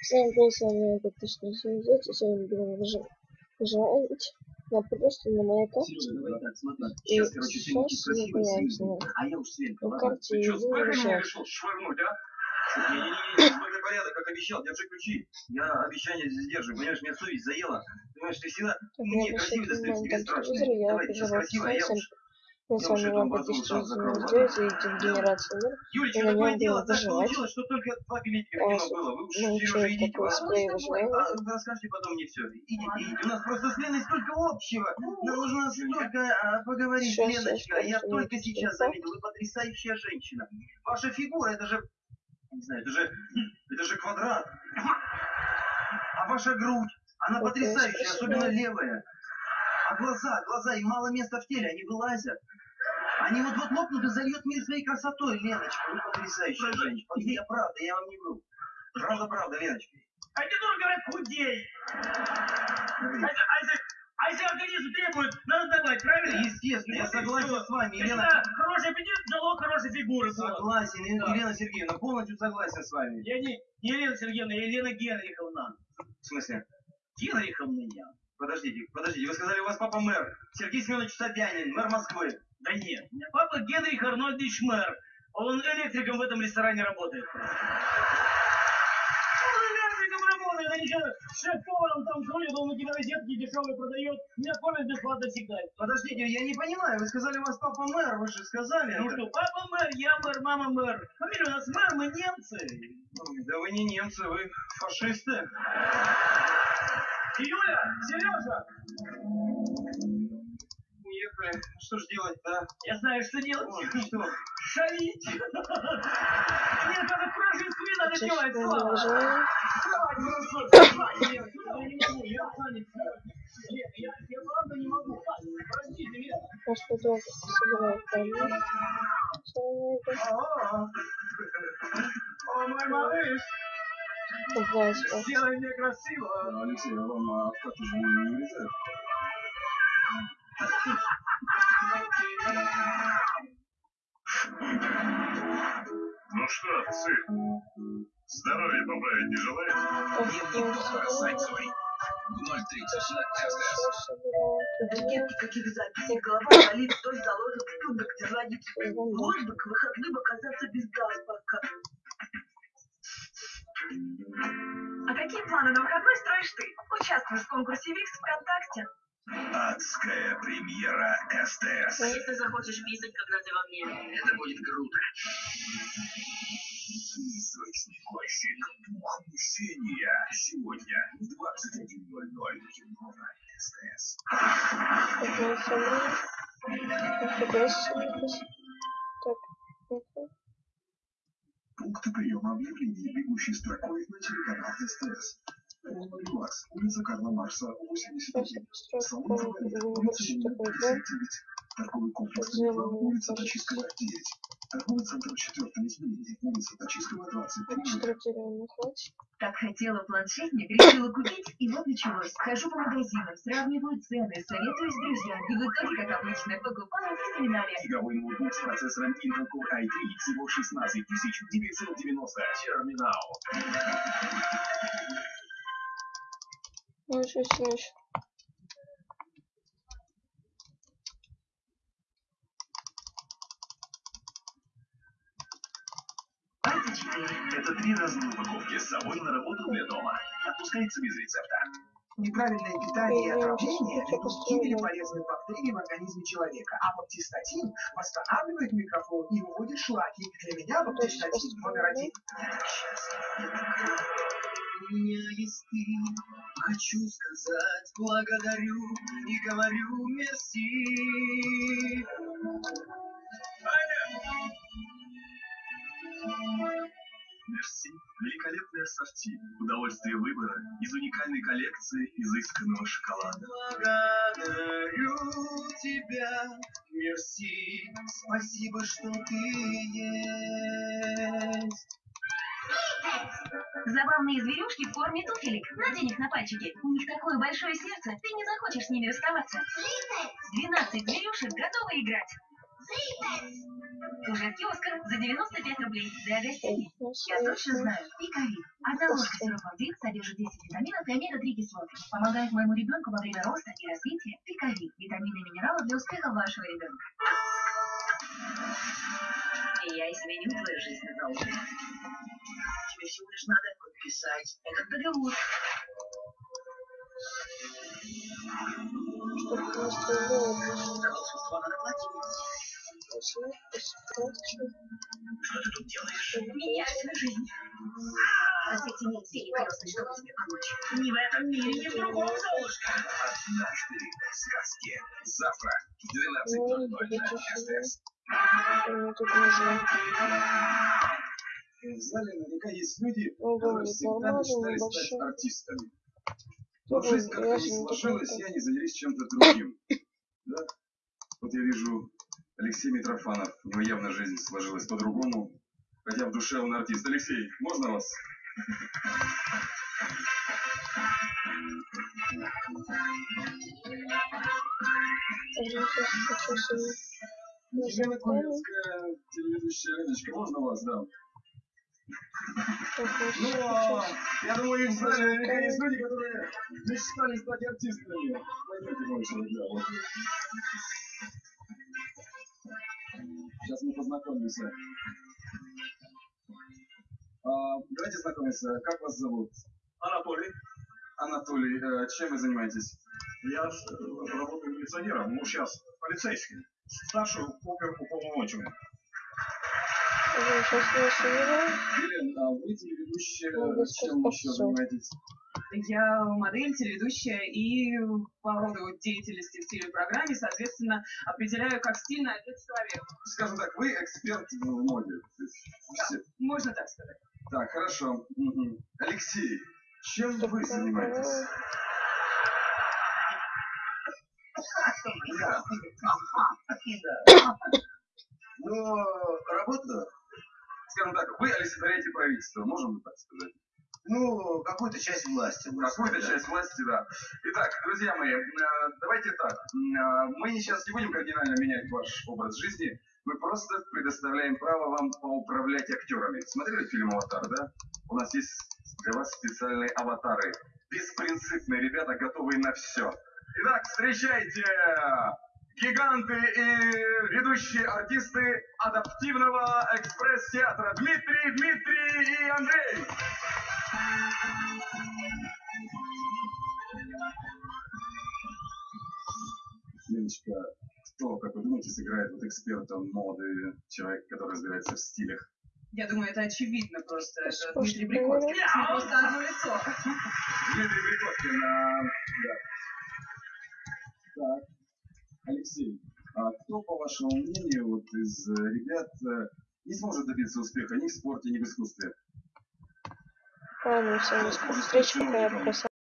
Всем привет, с вами я Точно Синзет, и сегодня будем выживать на просто на моей карте. И Сейчас, снимем. на А на карте и а? Порядок, как обещал, держи ключи. Я обещание сдерживаю, понимаешь, меня совесть заела. Понимаешь, ты всегда мне красивый внимание тебе я Давай, ты сейчас а я уж... Я с вами сам закрою, ладно? сделайте генерацию мир. Юлечка, И какое дело? Так получилось, что только два билетика в кино было. Вы уж, научу Сережа, идите. такой А, вы расскажите потом мне все. Идите, идите. У нас просто с Леной столько общего. Нам нужно столько а, поговорить, Леночка. Я только сейчас заметил. Вы потрясающая женщина. Ваша фигура, это же... Не знаю, это же... Это же квадрат. А ваша грудь, она потрясающая, особенно левая. А глаза, глаза, им мало места в теле, они вылазят. Они вот-вот лопнут и зальют мир своей красотой, Леночка. Вы потрясающая женщина. Я правда, я вам не вру. Правда, правда, Леночка. А тебе тоже говорят, худей. А если, а если- а организм требует, надо давать, правильно? Естественно, я и согласен с вами, Елена. Хороший аппетит, залог хорошей фигуры. Согласен, Е- Да. Елена Сергеевна, полностью согласен с вами. Я не, не Елена Сергеевна, я Елена Генриховна. В смысле? Генриховна я. Подождите, подождите, вы сказали, у вас папа мэр. Сергей Семенович Собянин, мэр Москвы. Да нет, у меня папа Генрих Арнольдович Мэр. Он электриком в этом ресторане работает. Он электриком работает, а ничего, шеф-поваром там крутит, он какие-то розетки дешевые продает, меня кормят бесплатно всегда. Подождите, я не понимаю, вы сказали, у вас папа мэр, вы же сказали. Ну это. что, папа мэр, я мэр, мама мэр. Фамилия у нас мэр, мы немцы. Да вы не немцы, вы фашисты. Юля, Сережа, Уехали. Ну Что ж делать-то? я знаю, что делать. Ой, что? Шалить. Мне даже крошить свин надо делать, Слава. выживание. Вставай, хорошо, вставай. Я я не могу, я занят. Лен, я, я правда не могу. Простите, Лена. Наш художник собирает камни. Что это? О, мой малыш, Сделай мне красиво. Алексей, а вам а, как же не вырезают? Ну что, сын, здоровье поправить не желаете? Сайт свой. В 030 Нет никаких записей, голова болит, вдоль заложен студок, тяжелодит. Может бы к выходным оказаться без гаспака. А какие планы на выходной строишь ты? Участвуешь в конкурсе ВИКС ВКонтакте. Адская премьера СТС. Если захочешь писать, когда ты во мне. Это будет круто. Призрачный плащик Дух мщения. Сегодня в 21.00 кино на СТС. Какая приема объявлений, бегущей строкой на телеканал СТС. Полный глаз. Улица Карла Марса, 81. Сейчас Салон какую-нибудь улица Ленина, такое, 59. Торговый комплекс «Нева», улица. Тачистская, 9. Торговый центр 4 измерение, улица Тачистского, 23. Что хотела планшетник, решила купить, и вот началось. Хожу по магазинам, сравниваю цены, советуюсь с друзьями, и в итоге, как обычно, покупаю в терминале. Игровой ноутбук с процессором Intel Core i3 всего 16 990. Терминал. Ну, что еще? Это три разные упаковки с собой на работу для дома. Отпускается без рецепта. Неправильное питание и отравление ведут к гибели полезных бактерий в организме человека, а баптистатин восстанавливает микрофлору и выводит шлаки. Для меня баптистатин номер один. У меня есть ты, хочу сказать благодарю и говорю мерси. Мерси. Великолепное ассорти. Удовольствие выбора из уникальной коллекции изысканного шоколада. Благодарю тебя, мерси, спасибо, что ты есть. Забавные зверюшки в форме туфелек. Надень их на пальчики. У них такое большое сердце, ты не захочешь с ними расставаться. 12 зверюшек готовы играть. Уже в киосках за 95 рублей. Для гостей. Я точно знаю. Пикавит. Одна ложка сиропа ВИК содержит 10 витаминов и омега-3 кислоты. Помогает моему ребенку во время роста и развития. Пикавит. Витамины и минералы для успеха вашего ребенка. И я изменю твою жизнь надолго. Тебе всего лишь надо подписать этот договор. За волшебство надо платить. Что ты тут делаешь? Меняю жизнь. Просвети мне все перекрестные, чтобы тебе помочь. Не в этом мире, ни в другом, Золушка. Однажды в сказке. Завтра в Ну, 12.00 на. СТС. Мне тут нужно. В зале наверняка есть люди, которые всегда мечтали стать артистами. Но жизнь как-то не сложилась, и они занялись чем-то другим. Да? Вот я вижу Алексей Митрофанов. Него явно жизнь сложилась по-другому. Хотя в душе он артист. Алексей, можно вас? Куницкая, телеведущая Леночка, можно вас, да? Ну, а, я думаю, в зале наверняка есть люди, которые мечтали стать артистами. Пойдемте, мальчик, да. Сейчас мы познакомимся. А, давайте знакомиться. Как вас зовут? Анатолий, Анатолий. Э, чем вы занимаетесь? я э, работаю милиционером, ну сейчас полицейским. Старший опер уполномоченный. Сейчас не. Елена, а вы телеведущая, чем так еще занимаетесь? Я модель, телеведущая и по роду деятельности в телепрограмме, соответственно, определяю, как стильно одет человек. Скажем так, вы эксперт в моде. То есть все- Можно так сказать. Так, хорошо. Мгм. Алексей, чем вы занимаетесь? Да. Ну, работа, Скажем так, вы олицетворяете правительство, можем мы так сказать? Ну, какую-то часть власти. Какую-то часть власти, да. Итак, друзья мои, э, давайте так. Э, Мы сейчас не будем кардинально менять ваш образ жизни. Мы просто предоставляем право вам поуправлять актерами. Смотрели фильм «Аватар», да? У нас есть для вас специальные аватары. Беспринципные ребята, готовые на все. Итак, встречайте гиганты и ведущие артисты адаптивного экспресс-театра Дмитрий, Дмитрий и Андрей. Леночка, кто, как вы думаете, сыграет вот эксперта моды, человек, который разбирается в стилях? Я думаю, это очевидно просто. Это Слушай, Дмитрий Брикоткин. ну, С ним просто одно лицо. Дмитрий Прикоткин, а, да. Так, Алексей, а кто, по вашему мнению, вот из э, ребят э, не сможет добиться успеха ни в спорте, ни в искусстве? Ладно, всем до скорых встреч, пока я пока